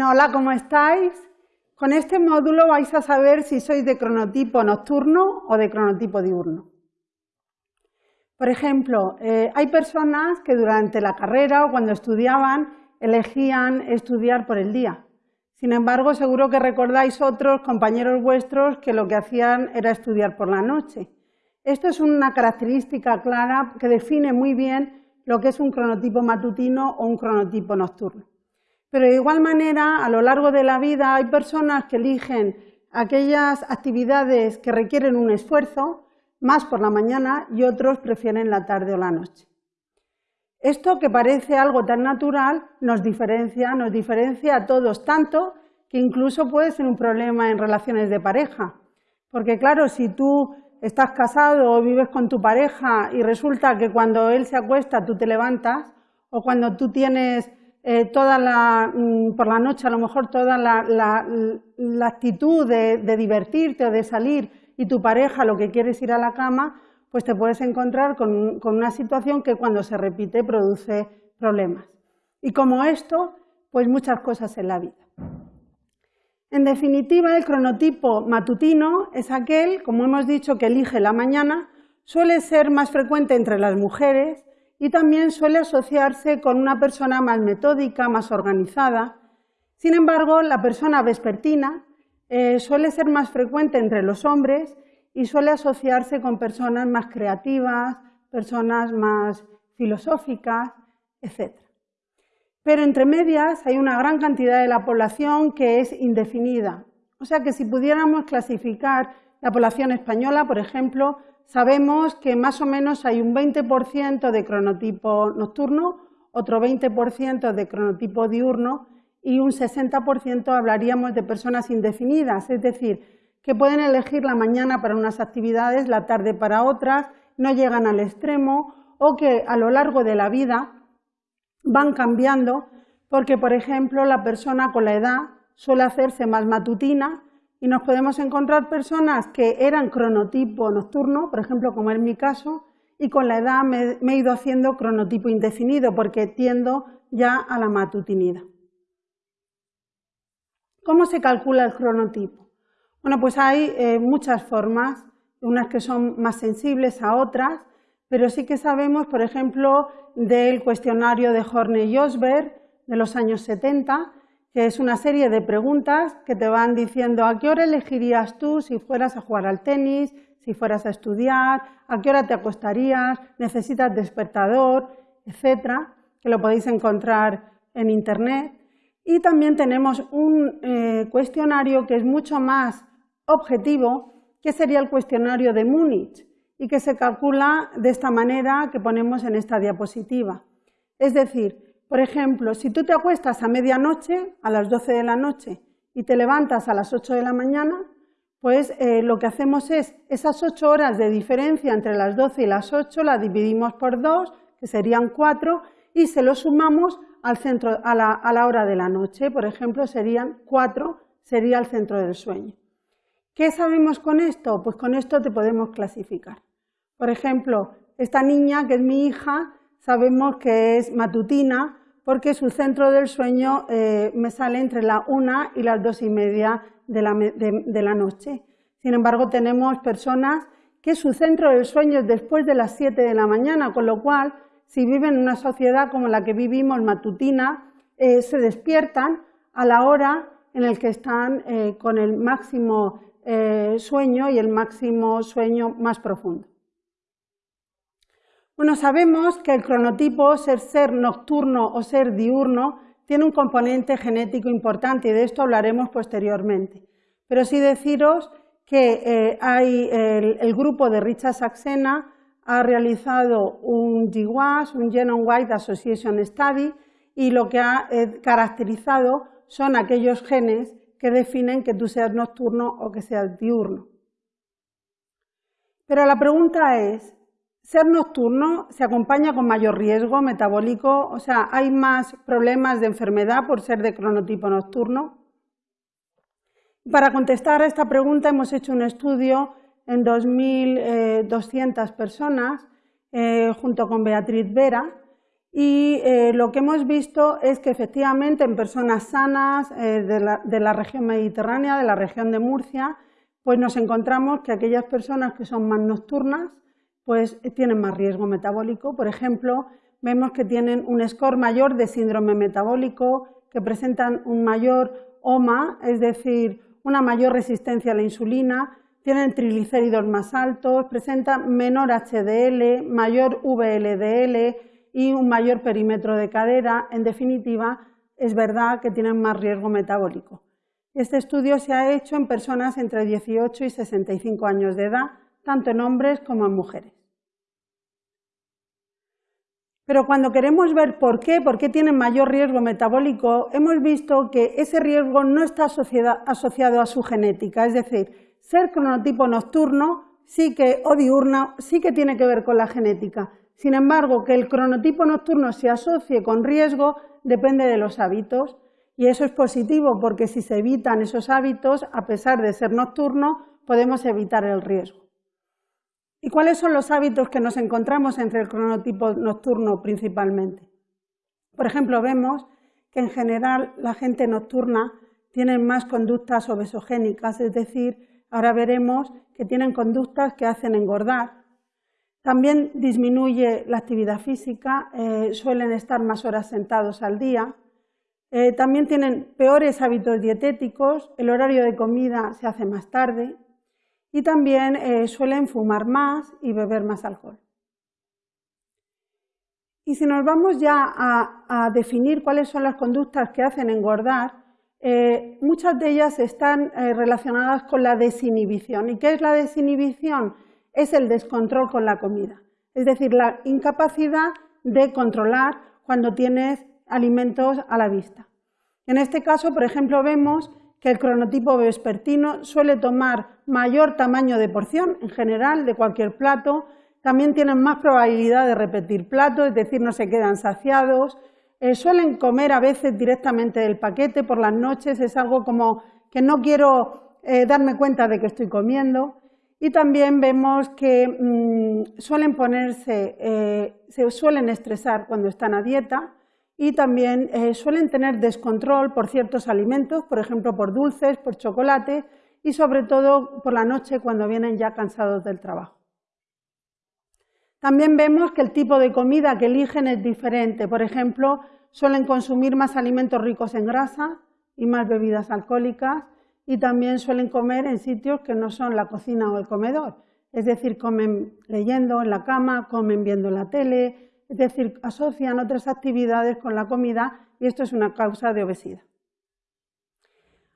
hola, ¿cómo estáis? Con este módulo vais a saber si sois de cronotipo nocturno o de cronotipo diurno. Por ejemplo, eh, hay personas que durante la carrera o cuando estudiaban elegían estudiar por el día. Sin embargo, seguro que recordáis otros compañeros vuestros que lo que hacían era estudiar por la noche. Esto es una característica clara que define muy bien lo que es un cronotipo matutino o un cronotipo nocturno. Pero de igual manera, a lo largo de la vida hay personas que eligen aquellas actividades que requieren un esfuerzo, más por la mañana, y otros prefieren la tarde o la noche. Esto que parece algo tan natural nos diferencia, nos diferencia a todos tanto que incluso puede ser un problema en relaciones de pareja. Porque claro, si tú estás casado o vives con tu pareja y resulta que cuando él se acuesta tú te levantas, o cuando tú tienes eh, toda la, mm, por la noche a lo mejor toda la, actitud de, divertirte o de salir y tu pareja lo que quiere es ir a la cama, pues te puedes encontrar con, con una situación que cuando se repite produce problemas. Y como esto, pues muchas cosas en la vida. En definitiva, el cronotipo matutino es aquel, como hemos dicho, que elige la mañana, suele ser más frecuente entre las mujeres y también suele asociarse con una persona más metódica, más organizada. Sin embargo, la persona vespertina eh, suele ser más frecuente entre los hombres y suele asociarse con personas más creativas, personas más filosóficas, etc. Pero entre medias hay una gran cantidad de la población que es indefinida. O sea que si pudiéramos clasificar la población española, por ejemplo, sabemos que más o menos hay un 20% de cronotipo nocturno, otro 20% de cronotipo diurno y un 60% hablaríamos de personas indefinidas, es decir, que pueden elegir la mañana para unas actividades, la tarde para otras, no llegan al extremo o que a lo largo de la vida van cambiando porque, por ejemplo, la persona con la edad suele hacerse más matutina, y nos podemos encontrar personas que eran cronotipo nocturno, por ejemplo, como en mi caso, y con la edad me, he ido haciendo cronotipo indefinido porque tiendo ya a la matutinidad. ¿Cómo se calcula el cronotipo? Bueno, pues hay eh, muchas formas, unas que son más sensibles a otras, pero sí que sabemos, por ejemplo, del cuestionario de Horney y Osberg de los años 70, que es una serie de preguntas que te van diciendo a qué hora elegirías tú si fueras a jugar al tenis, si fueras a estudiar, a qué hora te acostarías, necesitas despertador, etcétera, que lo podéis encontrar en internet. Y también tenemos un eh, cuestionario que es mucho más objetivo, que sería el cuestionario de Múnich, y que se calcula de esta manera que ponemos en esta diapositiva. Es decir, por ejemplo, si tú te acuestas a medianoche, a las 12 de la noche, y te levantas a las 8 de la mañana, pues eh, lo que hacemos es esas 8 horas de diferencia entre las 12 y las 8 las dividimos por 2, que serían 4, y se lo sumamos al centro, a la, a la hora de la noche. Por ejemplo, serían 4, sería el centro del sueño. ¿Qué sabemos con esto? Pues con esto te podemos clasificar. Por ejemplo, esta niña, que es mi hija, sabemos que es matutina porque su centro del sueño eh, me sale entre la una y las dos y media de la, noche. Sin embargo, tenemos personas que su centro del sueño es después de las siete de la mañana, con lo cual, si viven en una sociedad como la que vivimos, matutina, eh, se despiertan a la hora en la que están eh, con el máximo sueño y el máximo sueño más profundo. Bueno, sabemos que el cronotipo, ser ser nocturno o ser diurno, tiene un componente genético importante y de esto hablaremos posteriormente. Pero sí deciros que eh, el, grupo de Richard Saxena ha realizado un GWAS, un Genome Wide Association Study, y lo que ha eh, caracterizado son aquellos genes que definen que tú seas nocturno o que seas diurno. Pero la pregunta es, ser nocturno se acompaña con mayor riesgo metabólico, o sea, hay más problemas de enfermedad por ser de cronotipo nocturno. Para contestar a esta pregunta hemos hecho un estudio en 2.200 personas eh, junto con Beatriz Vera Y eh, lo que hemos visto es que efectivamente en personas sanas eh, de, la, de, la, región mediterránea, de la región de Murcia, pues nos encontramos que aquellas personas que son más nocturnas pues tienen más riesgo metabólico. Por ejemplo, vemos que tienen un score mayor de síndrome metabólico, que presentan un mayor OMA, es decir, una mayor resistencia a la insulina, tienen triglicéridos más altos, presentan menor HDL, mayor VLDL y un mayor perímetro de cadera. En definitiva, es verdad que tienen más riesgo metabólico. Este estudio se ha hecho en personas entre 18 y 65 años de edad, tanto en hombres como en mujeres. Pero cuando queremos ver por qué, por qué tienen mayor riesgo metabólico, hemos visto que ese riesgo no está asociado a su genética, es decir, ser cronotipo nocturno sí que, o diurno sí que tiene que ver con la genética. Sin embargo, que el cronotipo nocturno se asocie con riesgo depende de los hábitos y eso es positivo porque si se evitan esos hábitos, a pesar de ser nocturno, podemos evitar el riesgo. ¿Y cuáles son los hábitos que nos encontramos entre el cronotipo nocturno principalmente? Por ejemplo, vemos que en general la gente nocturna tiene más conductas obesogénicas, es decir, ahora veremos que tienen conductas que hacen engordar. También disminuye la actividad física, eh, suelen estar más horas sentados al día. Eh, también tienen peores hábitos dietéticos, el horario de comida se hace más tarde, y también eh, suelen fumar más y beber más alcohol. Y si nos vamos ya a, definir cuáles son las conductas que hacen engordar, eh, muchas de ellas están eh, relacionadas con la desinhibición. ¿Y qué es la desinhibición? Es el descontrol con la comida, es decir, la incapacidad de controlar cuando tienes alimentos a la vista. En este caso, por ejemplo, vemos que el cronotipo vespertino suele tomar mayor tamaño de porción en general de cualquier plato, también tienen más probabilidad de repetir plato, es decir, no se quedan saciados, eh, suelen comer a veces directamente del paquete por las noches, es algo como que no quiero eh, darme cuenta de que estoy comiendo. Y también vemos que mm, suelen ponerse, eh, se suelen estresar cuando están a dieta, y también eh, suelen tener descontrol por ciertos alimentos, por ejemplo por dulces, por chocolate y sobre todo por la noche cuando vienen ya cansados del trabajo. También vemos que el tipo de comida que eligen es diferente. Por ejemplo, suelen consumir más alimentos ricos en grasa y más bebidas alcohólicas y también suelen comer en sitios que no son la cocina o el comedor. Es decir, comen leyendo en la cama, comen viendo la tele, es decir, asocian otras actividades con la comida y esto es una causa de obesidad.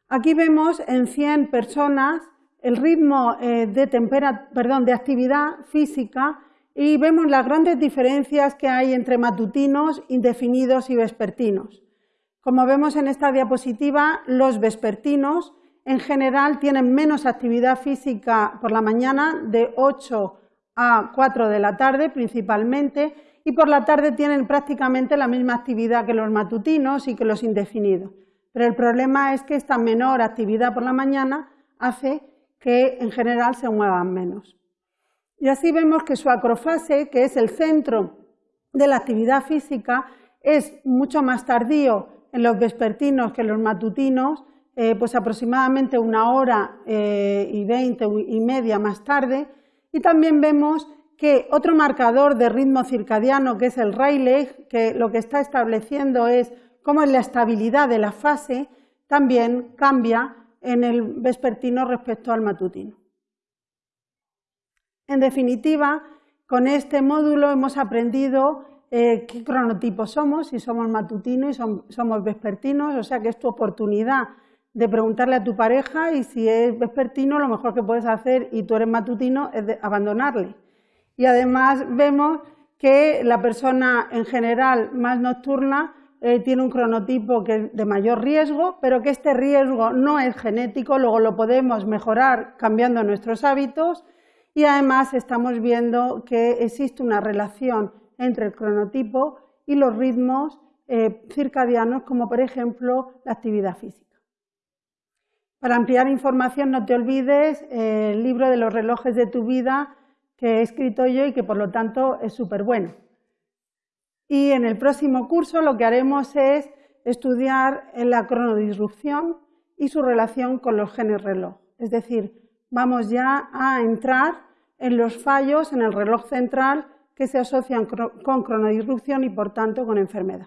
Aquí vemos en 100 personas el ritmo eh, de, actividad física y vemos las grandes diferencias que hay entre matutinos, indefinidos y vespertinos. Como vemos en esta diapositiva, los vespertinos en general tienen menos actividad física por la mañana, de 8 a 4 de la tarde principalmente, y por la tarde tienen prácticamente la misma actividad que los matutinos y que los indefinidos. Pero el problema es que esta menor actividad por la mañana hace que en general se muevan menos. Y así vemos que su acrofase, que es el centro de la actividad física, es mucho más tardío en los vespertinos que en los matutinos, eh, pues aproximadamente una hora eh, y veinte y media más tarde. Y también vemos que otro marcador de ritmo circadiano, que es el Rayleigh, que lo que está estableciendo es cómo es la estabilidad de la fase, también cambia en el vespertino respecto al matutino. En definitiva, con este módulo hemos aprendido eh, qué cronotipos somos, si somos matutinos y somos vespertinos, o sea que es tu oportunidad de preguntarle a tu pareja y si es vespertino, lo mejor que puedes hacer y tú eres matutino es abandonarle y además vemos que la persona en general más nocturna eh, tiene un cronotipo que es de mayor riesgo, pero que este riesgo no es genético, luego lo podemos mejorar cambiando nuestros hábitos y además estamos viendo que existe una relación entre el cronotipo y los ritmos eh, circadianos, como por ejemplo la actividad física. Para ampliar información no te olvides eh, el libro de los relojes de tu vida que he escrito yo y que por lo tanto es súper bueno. y en el próximo curso lo que haremos es estudiar la cronodisrupción y su relación con los genes reloj. Es decir, vamos ya a entrar en los fallos en el reloj central que se asocian con cronodisrupción y por tanto con enfermedad.